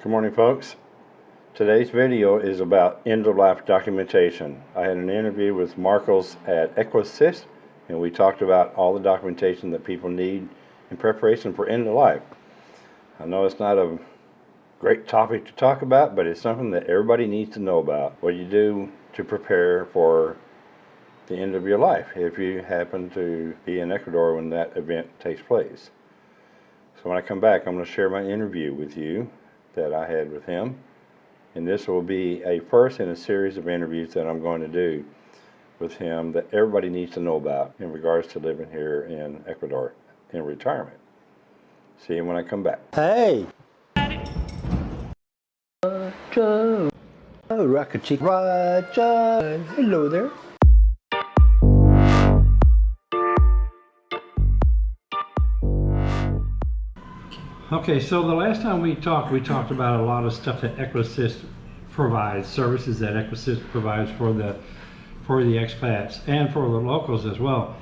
Good morning folks. Today's video is about end-of-life documentation. I had an interview with Marcos at Ecuassist and we talked about all the documentation that people need in preparation for end-of-life. I know it's not a great topic to talk about but it's something that everybody needs to know about. What you do to prepare for the end of your life if you happen to be in Ecuador when that event takes place. So when I come back I'm going to share my interview with you that I had with him. And this will be a first in a series of interviews that I'm going to do with him that everybody needs to know about in regards to living here in Ecuador in retirement. See you when I come back. Hey! Roger! Oh, Rocket Chick Roger! Hello there. Okay, so the last time we talked, we talked about a lot of stuff that Ecuassist provides, services that Ecuassist provides for the for the expats and for the locals as well.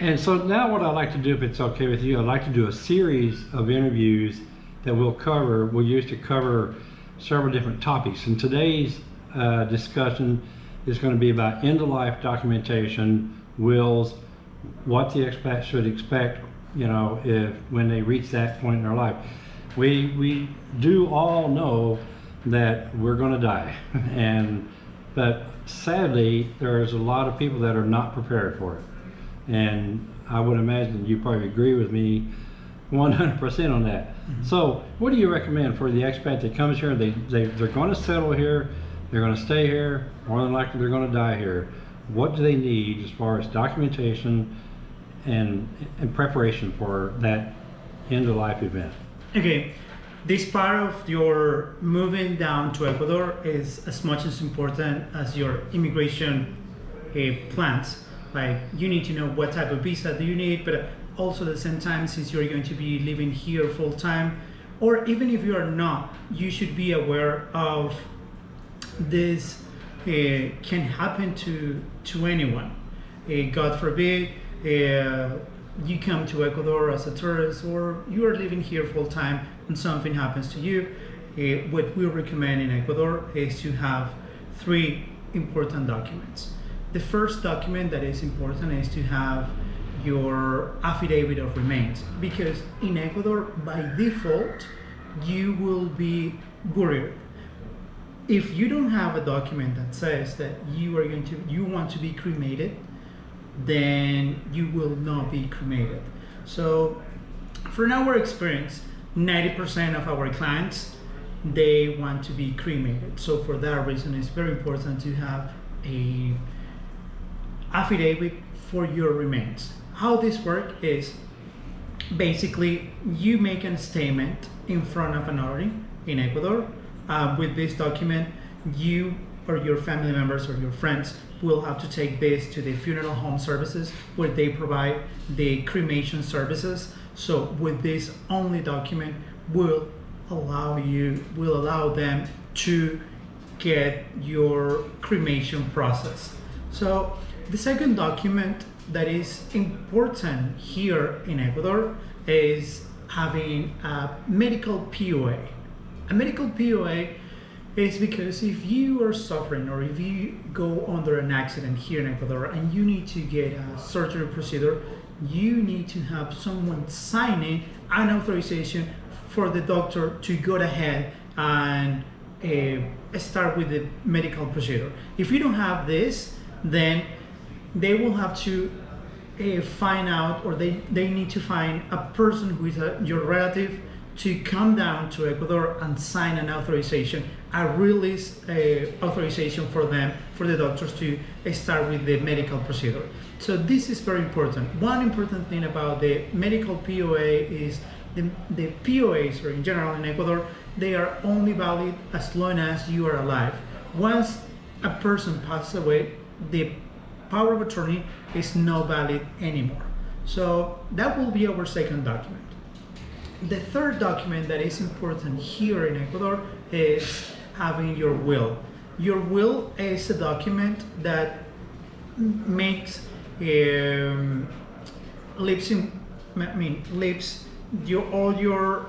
And so now what I'd like to do, if it's okay with you, I'd like to do a series of interviews that we'll cover, we'll use to cover several different topics. And today's uh, discussion is going to be about end-of-life documentation, wills, what the expat should expect you know, if when they reach that point in their life. We, we do all know that we're going to die. and But sadly, there's a lot of people that are not prepared for it. And I would imagine you probably agree with me 100% on that. Mm -hmm. So what do you recommend for the expat that comes here, they, they, they're going to settle here, they're going to stay here, more than likely they're going to die here. What do they need as far as documentation, and in preparation for that end of life event. Okay, this part of your moving down to Ecuador is as much as important as your immigration uh, plans. Like you need to know what type of visa do you need, but also at the same time, since you're going to be living here full time, or even if you are not, you should be aware of this uh, can happen to to anyone. Uh, God forbid, uh, you come to Ecuador as a tourist or you are living here full time and something happens to you, uh, what we recommend in Ecuador is to have three important documents. The first document that is important is to have your affidavit of remains because in Ecuador by default you will be buried if you don't have a document that says that you are going to you want to be cremated then you will not be cremated. So from our experience, 90% of our clients, they want to be cremated. So for that reason, it's very important to have a affidavit for your remains. How this works is basically you make a statement in front of an notary in Ecuador. Uh, with this document, you or your family members or your friends will have to take this to the funeral home services where they provide the cremation services. So with this only document will allow you, will allow them to get your cremation process. So the second document that is important here in Ecuador is having a medical POA. A medical POA is because if you are suffering or if you go under an accident here in Ecuador and you need to get a surgery procedure, you need to have someone signing an authorization for the doctor to go ahead and uh, start with the medical procedure. If you don't have this, then they will have to uh, find out or they, they need to find a person who is a, your relative to come down to Ecuador and sign an authorization, a release uh, authorization for them, for the doctors to start with the medical procedure. So this is very important. One important thing about the medical POA is the, the POAs, or in general in Ecuador, they are only valid as long as you are alive. Once a person passes away, the power of attorney is not valid anymore. So that will be our second document. The third document that is important here in Ecuador is having your will. Your will is a document that makes um, lips in, I mean, lips your all your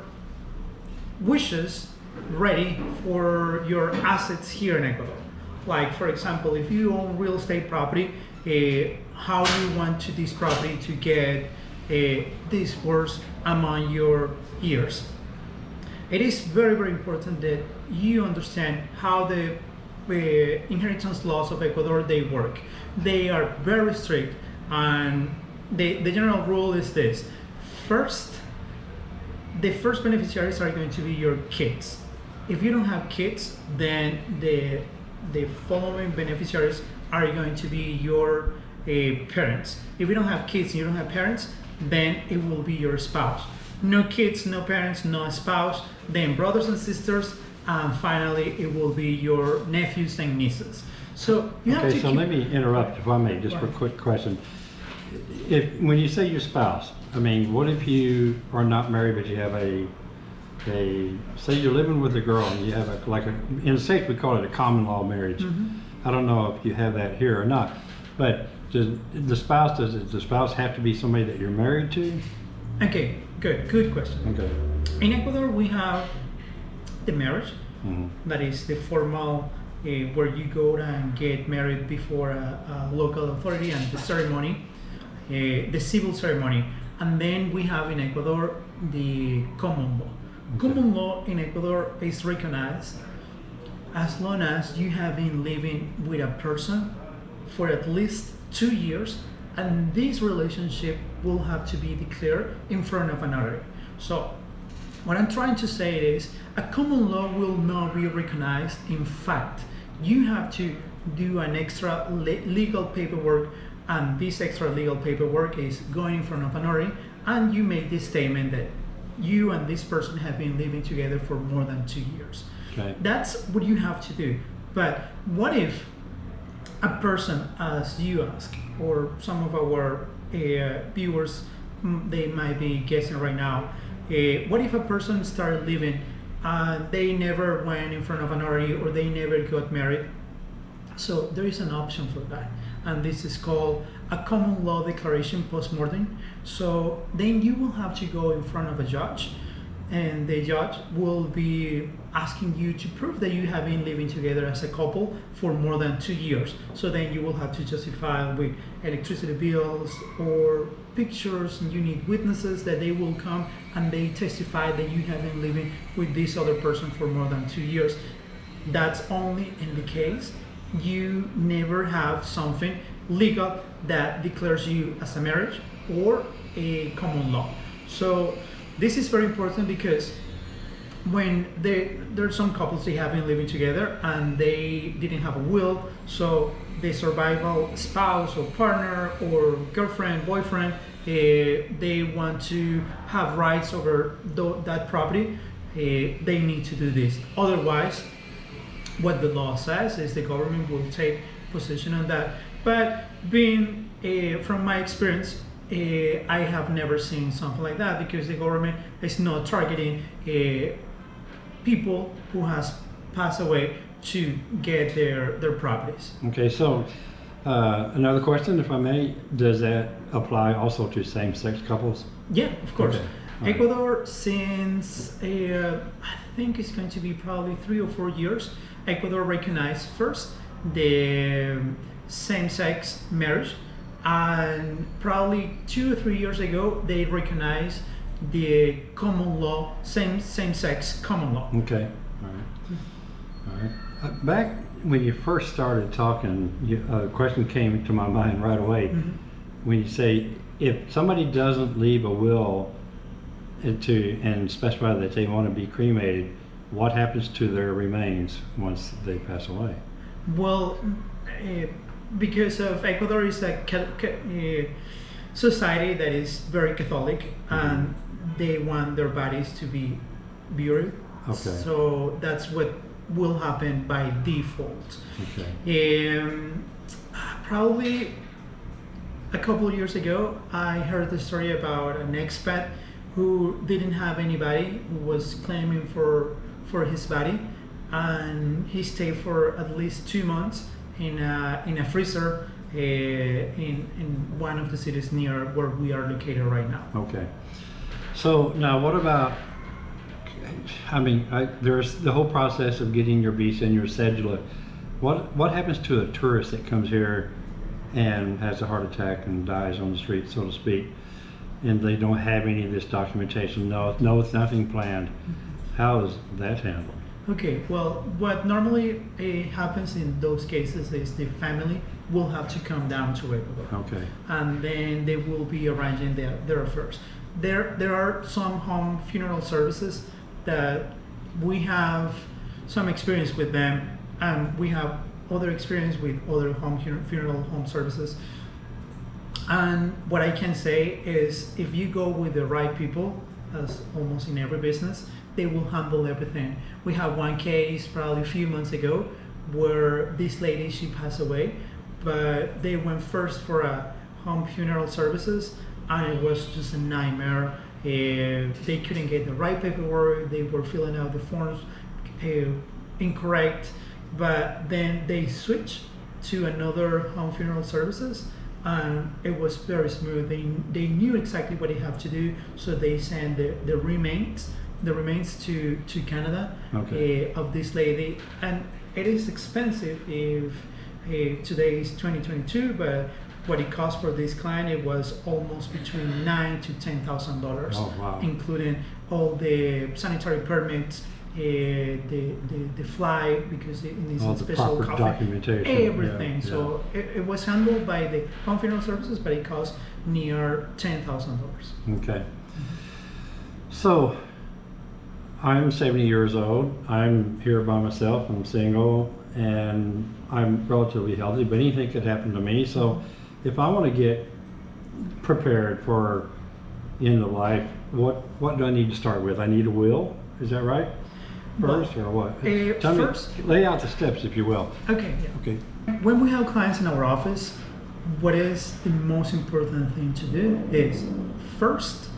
wishes ready for your assets here in Ecuador. Like, for example, if you own real estate property, uh, how you want to this property to get uh, this worth among your years? It is very, very important that you understand how the uh, inheritance laws of Ecuador they work. They are very strict, and the, the general rule is this: first, the first beneficiaries are going to be your kids. If you don't have kids, then the the following beneficiaries are going to be your uh, parents. If you don't have kids and you don't have parents, then it will be your spouse. No kids, no parents, no spouse, then brothers and sisters, and finally it will be your nephews and nieces. So you have Okay, so let me interrupt if I may, just for a quick question. If, when you say your spouse, I mean, what if you are not married, but you have a, a, say you're living with a girl and you have a, like a, in the States, we call it a common law marriage. Mm-hmm. I don't know if you have that here or not, but does the spouse, does the spouse have to be somebody that you're married to? Okay, good, good question. Okay. In Ecuador, we have the marriage, Mhm. that is the formal uh, where you go and get married before a, a local authority and the ceremony, uh, the civil ceremony. And then we have in Ecuador the common law. Common law in Ecuador is recognized as long as you have been living with a person for at least two years and this relationship will have to be declared in front of a notary. So what I'm trying to say is a common law will not be recognized. In fact, you have to do an extra le- legal paperwork, and this extra legal paperwork is going in front of an notary, and you make this statement that you and this person have been living together for more than two years. Okay. That's what you have to do. But what if a person, as you ask, or some of our uh, viewers, mm, they might be guessing right now, uh, what if a person started living, uh, they never went in front of an notary or they never got married? So there is an option for that, and this is called a common law declaration post-mortem. So then you will have to go in front of a judge, and the judge will be asking you to prove that you have been living together as a couple for more than two years. So then you will have to justify with electricity bills or pictures, and you need witnesses that they will come and they testify that you have been living with this other person for more than two years. That's only in the case you never have something legal that declares you as a marriage or a common law. So this is very important because when they there are some couples they have been living together and they didn't have a will, so the survival spouse or partner or girlfriend, boyfriend, uh, they want to have rights over that property. Uh, they need to do this. Otherwise, what the law says is the government will take position on that. But being uh, from my experience, uh, I have never seen something like that because the government is not targeting uh, people who has passed away to get their their properties. Okay, so, uh, another question, if I may, does that apply also to same-sex couples? Yeah, of course. Okay, right. Ecuador, since uh, I think it's going to be probably three or four years, Ecuador recognized first the same-sex marriage, and probably two or three years ago they recognized the common law, same same-sex common law. Okay, all right. All right. Uh, Back when you first started talking, you, a question came to my mind right away. Mhm. When you say, if somebody doesn't leave a will to, and specify that they want to be cremated, what happens to their remains once they pass away? Well, uh, because of Ecuador is a uh, society that is very Catholic, and they want their bodies to be buried. Okay. So that's what will happen by default. Okay. Um, probably a couple of years ago, I heard the story about an expat who didn't have anybody who was claiming for for his body, and he stayed for at least two months in a in a freezer uh, in in one of the cities near where we are located right now. Okay. So now what about, I mean, I, there's the whole process of getting your visa and your cedula. What what happens to a tourist that comes here and has a heart attack and dies on the street, so to speak, and they don't have any of this documentation? No, no, nothing planned. How is that handled? Okay, well, what normally uh, happens in those cases is the family will have to come down to Ecuador. Okay. and then they will be arranging their, their affairs. There, there are some home funeral services that we have some experience with them, and we have other experience with other home funeral home services. And what I can say is, if you go with the right people, as almost in every business, they will handle everything. We have one case probably a few months ago where this lady she passed away, but they went first for a home funeral services, and it was just a nightmare. Uh, they couldn't get the right paperwork. They were filling out the forms uh, incorrect, but then they switched to another home funeral services and it was very smooth. They, they knew exactly what they have to do, so they sent the, the remains the remains to, to Canada Okay. uh, of this lady, and it is expensive if uh, today is 2022, but what it cost for this client it was almost between nine to ten thousand dollars, Oh, wow. including all the sanitary permits, uh, the, the the flight because it needs All a special coffee, documentation, yeah, everything. So it, it was handled by the funeral services, but it cost near ten thousand dollars. Okay. So, I'm 70 years old. I'm here by myself. I'm single, and I'm relatively healthy. But anything could happen to me. So, if I want to get prepared for end of life, what what do I need to start with? I need a will. Is that right? First, or what? Uh, Tell first- me, lay out the steps, if you will. Okay, yeah. Okay. When we have clients in our office, what is the most important thing to do is first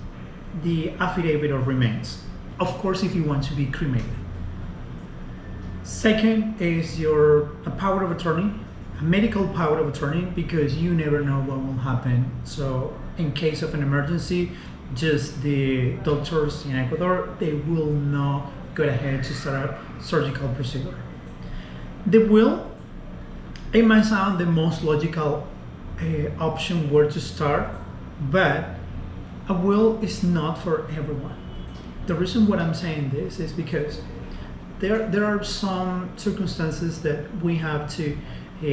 the affidavit of remains. Of course, if you want to be cremated. Second is your a power of attorney, a medical power of attorney, because you never know what will happen. So, in case of an emergency, just the doctors in Ecuador they will not go ahead to start a surgical procedure. The will it might sound the most logical uh, option where to start, but a will is not for everyone. The reason what I'm saying this is because there there are some circumstances that we have to uh,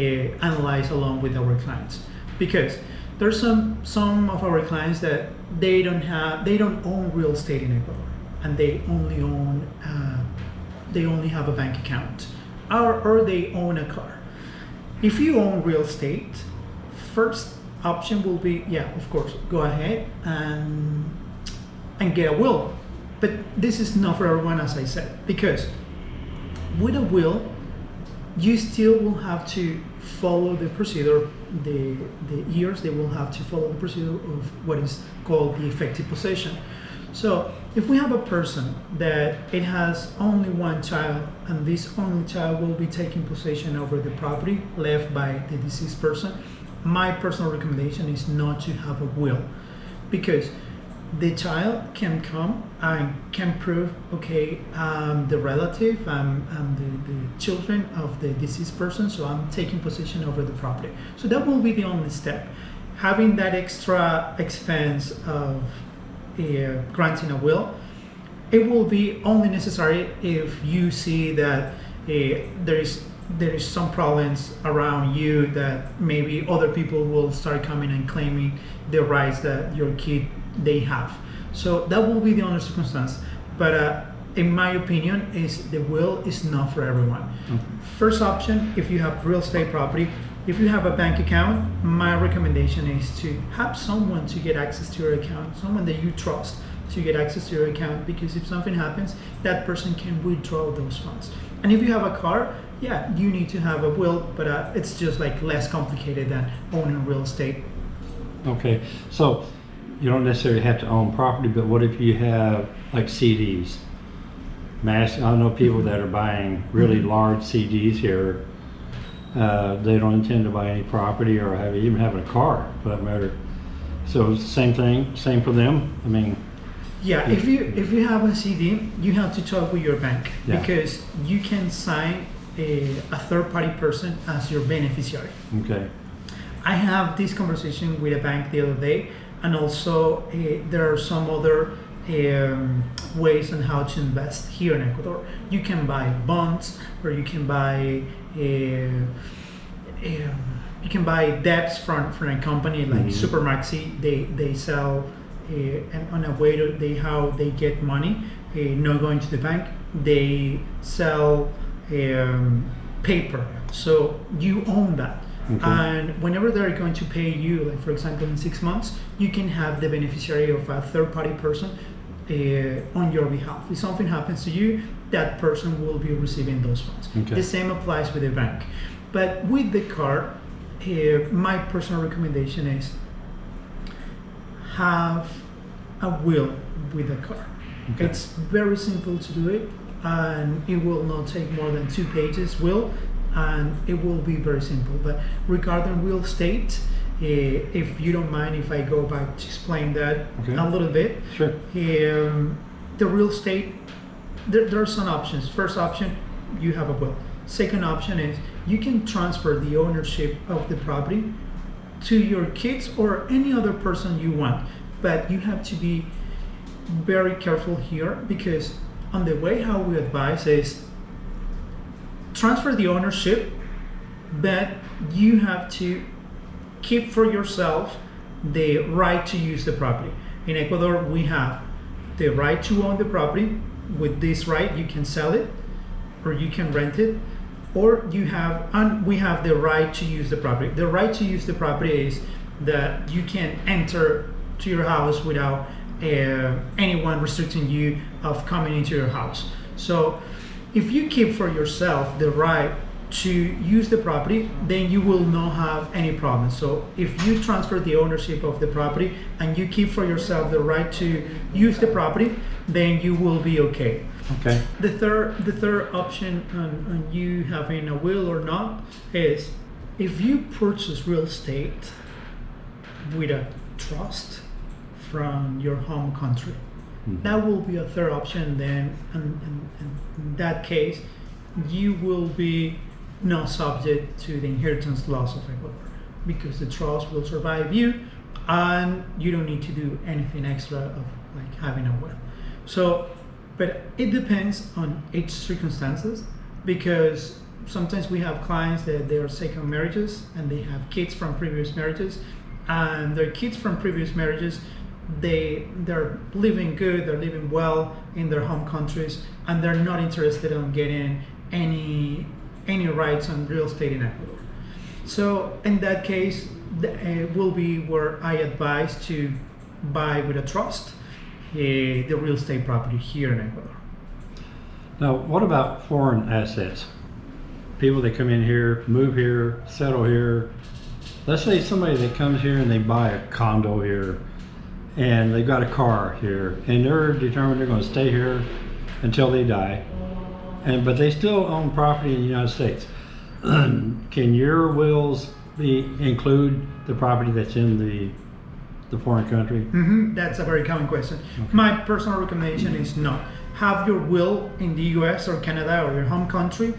analyze along with our clients because there's some some of our clients that they don't have they don't own real estate in Ecuador and they only own uh, they only have a bank account or, or they own a car if you own real estate, first option will be yeah, of course, go ahead and and get a will. But this is not for everyone, as I said, because with a will, you still will have to follow the procedure. The the years they will have to follow the procedure of what is called the effective possession. So if we have a person that it has only one child and this only child will be taking possession over the property left by the deceased person, my personal recommendation is not to have a will because the child can come and can prove okay i'm the relative i'm, I'm the, the children of the deceased person so i'm taking possession over the property. So that will be the only step. Having that extra expense of uh, granting a will it will be only necessary if you see that uh, there is there is some problems around you that maybe other people will start coming and claiming the rights that your kid they have. So that will be the only circumstance. But uh, in my opinion is the will is not for everyone. First option if you have real estate property if you have a bank account my recommendation is to have someone to get access to your account someone that you trust to get access to your account because if something happens that person can withdraw those funds. And if you have a car yeah you need to have a will but uh, it's just like less complicated than owning real estate. Okay, so you don't necessarily have to own property, but what if you have like CDs? Mass, I know people that are buying really large CDs here. Uh, they don't intend to buy any property or have even having a car for that matter. So it's the same thing, same for them. I mean, Yeah, if you if you have a CD, you have to talk with your bank Yeah. because you can sign a, a third party person as your beneficiary. Okay, I have this conversation with a bank the other day, and also uh, there are some other um, ways on how to invest here in Ecuador. You can buy bonds, or you can buy uh, um, you can buy debts from, from a company like Mhm. Supermaxi. They they sell uh, and on a way to they how they get money, uh, not going to the bank. They sell um, paper, so you own that. Okay. And whenever they're going to pay you, like for example in six months, you can have the beneficiary of a third party person uh, on your behalf. If something happens to you, that person will be receiving those funds. Okay. The same applies with the bank. But with the card, uh, my personal recommendation is have a will with the car. Okay. It's very simple to do it, and it will not take more than two pages. Will, and it will be very simple. But regarding real estate, uh, if you don't mind, if I go back to explain that Okay. a little bit, sure. um, the real estate there, there are some options first option you have a will second option is you can transfer the ownership of the property to your kids or any other person you want but you have to be very careful here because on the way how we advise is transfer the ownership but you have to keep for yourself the right to use the property. In Ecuador, we have the right to own the property. With this right, you can sell it, or you can rent it, or you have, and we have the right to use the property. The right to use the property is that you can enter to your house without uh, anyone restricting you of coming into your house. So, if you keep for yourself the right to use the property, then you will not have any problem. So if you transfer the ownership of the property and you keep for yourself the right to use the property, then you will be okay. Okay, The third, the third option on, on you having a will or not is if you purchase real estate with a trust from your home country, Mm-hmm. that will be a third option. Then, and, and, and in that case, you will be not subject to the inheritance laws of Ecuador because the trust will survive you, and you don't need to do anything extra of like having a will. So, but it depends on each circumstances because sometimes we have clients that they are second marriages and they have kids from previous marriages and their kids from previous marriages they they're living good they're living well in their home countries and they're not interested in getting any any rights on real estate in ecuador so in that case th- uh, will be where i advise to buy with a trust uh, the real estate property here in ecuador now what about foreign assets? People that come in here, move here, settle here. Let's say somebody that comes here and they buy a condo here and they've got a car here and they're determined they're gonna stay here until they die. And, but they still own property in the United States. Can your wills be, include the property that's in the, the foreign country? hmm That's a very common question. My personal recommendation is not have your will in the U.S. or Canada or your home country.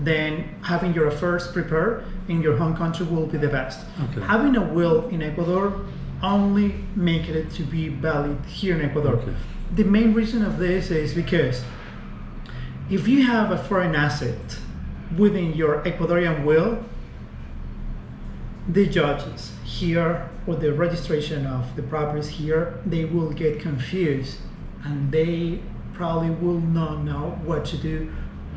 Then having your affairs prepared in your home country will be the best. Okay. Having a will in Ecuador only make it to be valid here in Ecuador. Okay. The main reason of this is because if you have a foreign asset within your Ecuadorian will, the judges here or the registration of the properties here, they will get confused and they probably will not know what to do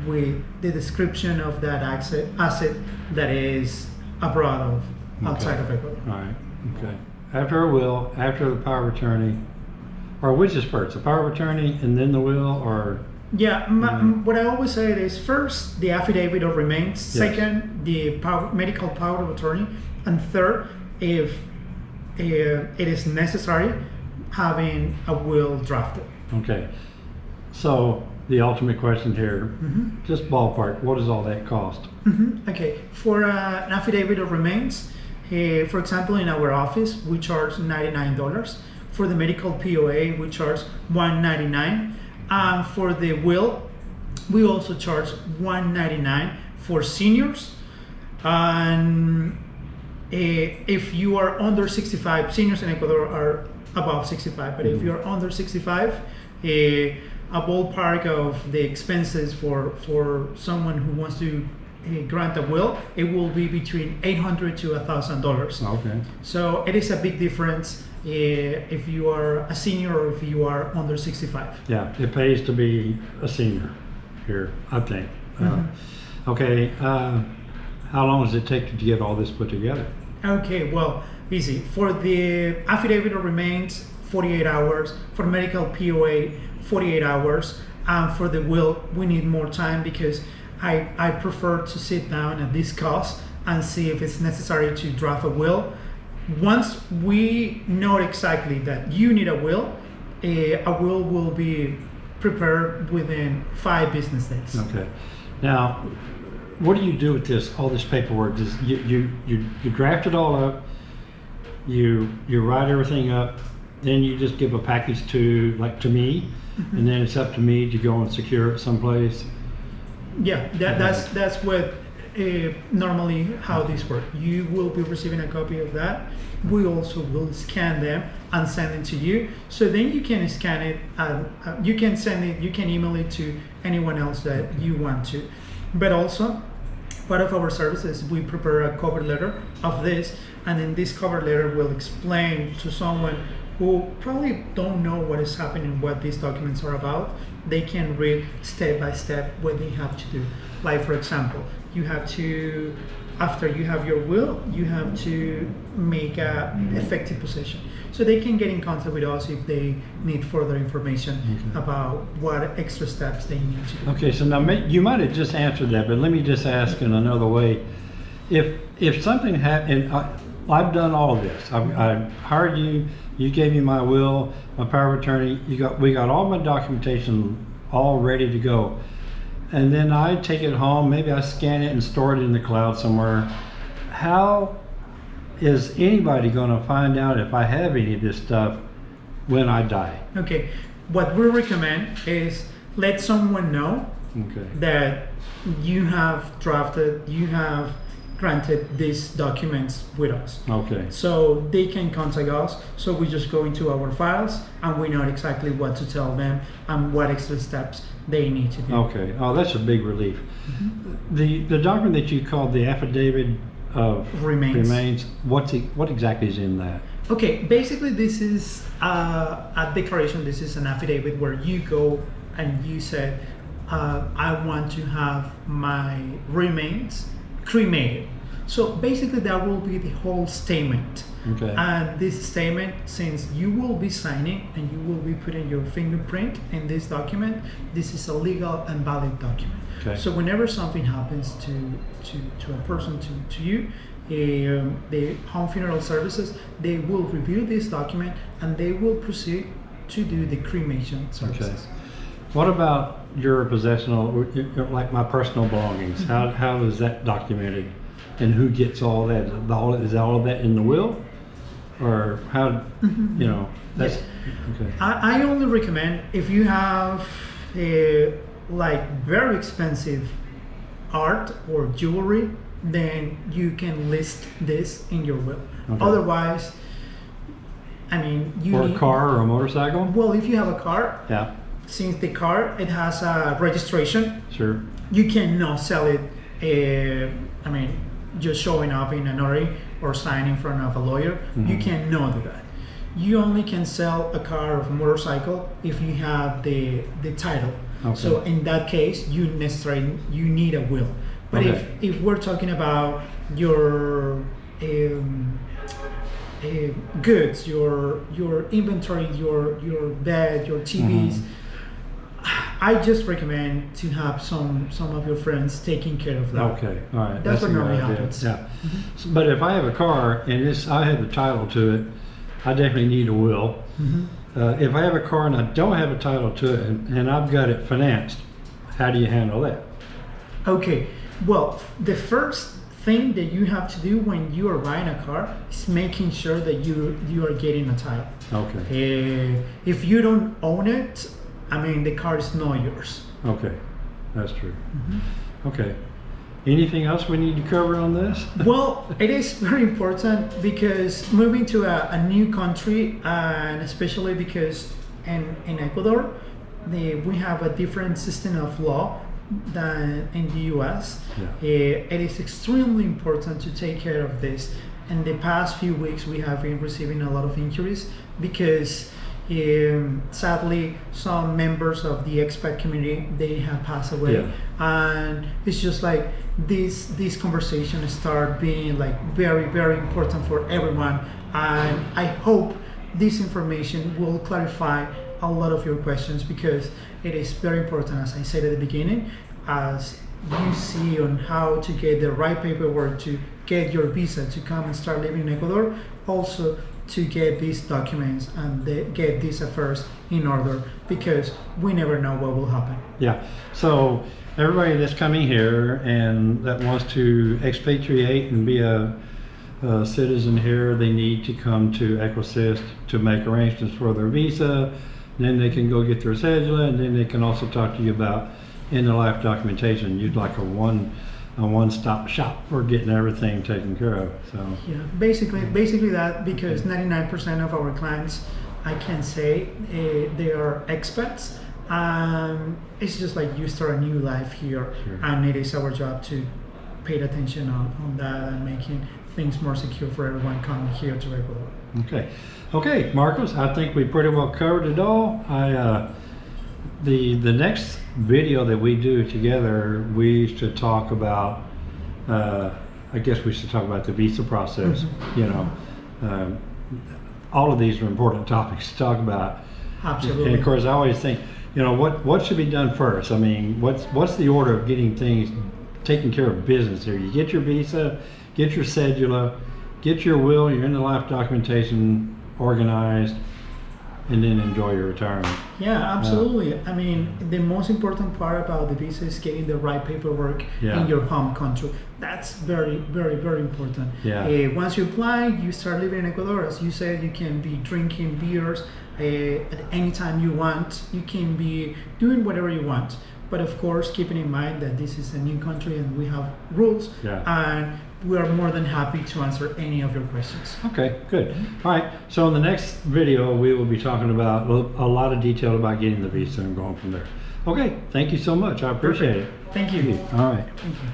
with the description of that asset, asset that is abroad of outside Okay. of Ecuador. All right, okay. After a will, after the power of attorney, or which is first, the power of attorney and then the will, or, Yeah, Mhm. what I always say is first the affidavit of remains, second the power, medical power of attorney, and third, if uh, it is necessary, having a will drafted. okay. So, the ultimate question here, Mm-hmm. just ballpark, what does all that cost? Mhm. Okay, for uh, an affidavit of remains, uh, for example, in our office, we charge $99. For the medical POA, we charge 199. and for the will, we also charge 199 for seniors. And eh, if you are under 65, seniors in Ecuador are above 65, but if you're under 65, eh, a ballpark of the expenses for for someone who wants to grant a will, it will be between 800 to 1,000 dollars. Okay. So it is a big difference eh, if you are a senior or if you are under 65. Yeah, it pays to be a senior here, I think. Uh, Okay, uh, how long does it take to get all this put together? Okay, well, easy. For the affidavit of remains, 48 hours. For medical POA, 48 hours. And for the will, we need more time because I, I prefer to sit down and discuss and see if it's necessary to draft a will. Once we know exactly that you need a will, eh, a will will be prepared within five business days. Okay. Now, what do you do with this, all this paperwork? Does, you, you, you, you draft it all up, you, you write everything up, then you just give a package to, like, to me, and then it's up to me to go and secure it someplace? Yeah, that, that's that's what uh, normally how this works. You will be receiving a copy of that. We also will scan them and send it to you. So then you can scan it and uh, you can send it. You can email it to anyone else that you want to. But also, part of our services, we prepare a cover letter of this, and in this cover letter, we'll explain to someone who probably don't know what is happening, what these documents are about. They can read step by step what they have to do. Like, for example, you have to, after you have your will, you have to make a effective possession. So they can get in contact with us if they need further information about what extra steps they need to do. Okay, so now, you might have just answered that, but let me just ask in another way. If, if something happened, I've done all this. I've, I hired you, you gave me my will, my power of attorney, you got, we got all my documentation all ready to go. And then I take it home, maybe I scan it and store it in the cloud somewhere. How is anybody gonna find out if I have any of this stuff when I die? Okay, what we recommend is let someone know Okay, that you have drafted, you have granted these documents with us. okay, So they can contact us. So we just go into our files and we know exactly what to tell them and what extra steps they need to do. okay. Oh, that's a big relief. The, the document that you called the affidavit of Remains. remains, what's, it- what exactly is in that? Okay, basically this is uh, a declaration. This is an affidavit where you go and you said, uh, I want to have my remains cremated. So basically that will be the whole statement. Okay. And this statement, since you will be signing and you will be putting your fingerprint in this document, this is a legal and valid document. Okay. So whenever something happens to to, to a person, to, to you, um, the home funeral services, they will review this document and they will proceed to do the cremation Okay. services. What about your possessional, like my personal belongings? Mm-hmm. How, how is that documented? And who gets all that? Is all, is all of that in the will? Or how, mm-hmm. you know, that's, okay, I, I only recommend if you have a, like very expensive art or jewelry, then you can list this in your will. Okay. Otherwise, I mean, you or a need- car or a motorcycle? Well, if you have a car, Yeah, since the car it has a registration, sure, you cannot sell it. Uh, I mean, just showing up in an notary or signing in front of a lawyer, you Mhm. cannot do that. You only can sell a car or a motorcycle if you have the the title. Okay. So in that case, you necessarily you need a will. But Okay. if if we're talking about your um, uh, goods, your your inventory, your your bed, your TVs. Mhm. I just recommend to have some some of your friends taking care of that. okay, all right. That's what a good normally idea. happens. Yeah. S- But if I have a car and it's, I have the title to it, I definitely need a will. Mhm. Uh, if I have a car and I don't have a title to it and, and I've got it financed, how do you handle that? Okay. Well, the first thing that you have to do when you are buying a car is making sure that you you are getting a title. Okay, Uh, if you don't own it, I mean, the car is not yours. okay, that's true. Okay. Anything else we need to cover on this? well, it is very important because moving to a, a new country, and especially because in, in Ecuador, the, we have a different system of law than in the US. Yeah. Uh, it is extremely important to take care of this. In the past few weeks, we have been receiving a lot of injuries because um, sadly some members of the expat community they have passed away. Yeah. and it's just like this this conversation start being like very very important for everyone. And i hope this information will clarify a lot of your questions because it is very important as i said at the beginning as you see on how to get the right paperwork to get your visa to come and start living in ecuador. Also to get these documents and the, get these affairs in order because we never know what will happen Yeah, so everybody that's coming here and that wants to expatriate and be a, a citizen here, they need to come to Ecuassist to make arrangements for their visa. Then they can go get their cedula and then they can also talk to you about in the life documentation. You'd like a one, a one-stop shop for getting everything taken care of, so. Yeah, basically, basically that because 99% of our clients, I can say, uh, they are expats. Um, it's just like you start a new life here, Sure. and it is our job to pay attention on, on that and making things more secure for everyone coming here to Ecuador. Okay, okay, Marcos, I think we pretty well covered it all. I, uh, the, the next video that we do together, we should talk about, uh, I guess we should talk about the visa process, you know. Um, all of these are important topics to talk about. Absolutely. And of course, I always think, you know, what, what should be done first? I mean, what's, what's the order of getting things, taking care of business here? You get your visa, get your cedula, get your will, your end of life documentation organized, and then enjoy your retirement. Yeah, absolutely. I mean, the most important part about the visa is getting the right paperwork Yeah. in your home country. That's very, very, very important. Yeah. Uh, once you apply, you start living in Ecuador. As you said, you can be drinking beers uh, at any time you want. You can be doing whatever you want. But of course, keeping in mind that this is a new country and we have rules. Yeah. And we are more than happy to answer any of your questions. Okay, good. All right, so in the next video, we will be talking about a lot of detail about getting the visa and going from there. Okay, thank you so much. I appreciate it. Thank you. All right. Thank you.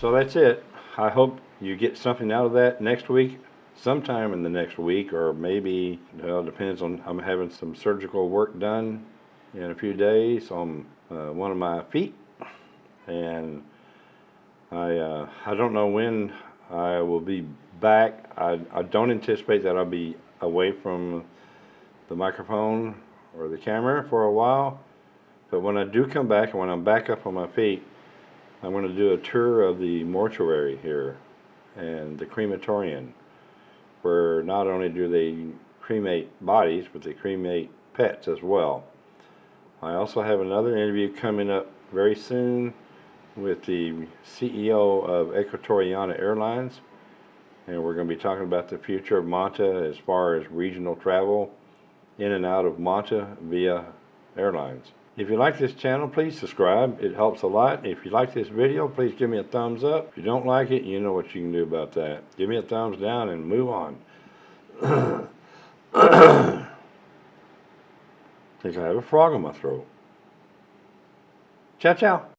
So that's it. I hope you get something out of that next week, sometime in the next week, or maybe, well, it depends on, I'm having some surgical work done in a few days on uh, one of my feet. And I, uh, I don't know when I will be back. I, I don't anticipate that I'll be away from the microphone or the camera for a while. But when I do come back and when I'm back up on my feet, I'm going to do a tour of the mortuary here and the crematorium, where not only do they cremate bodies, but they cremate pets as well. I also have another interview coming up very soon with the CEO of Ecuatoriana Airlines, and we're going to be talking about the future of Manta as far as regional travel in and out of Manta via airlines. If you like this channel, please subscribe. It helps a lot. If you like this video, please give me a thumbs up. If you don't like it, you know what you can do about that. Give me a thumbs down and move on. think I have a frog in my throat. Ciao, ciao.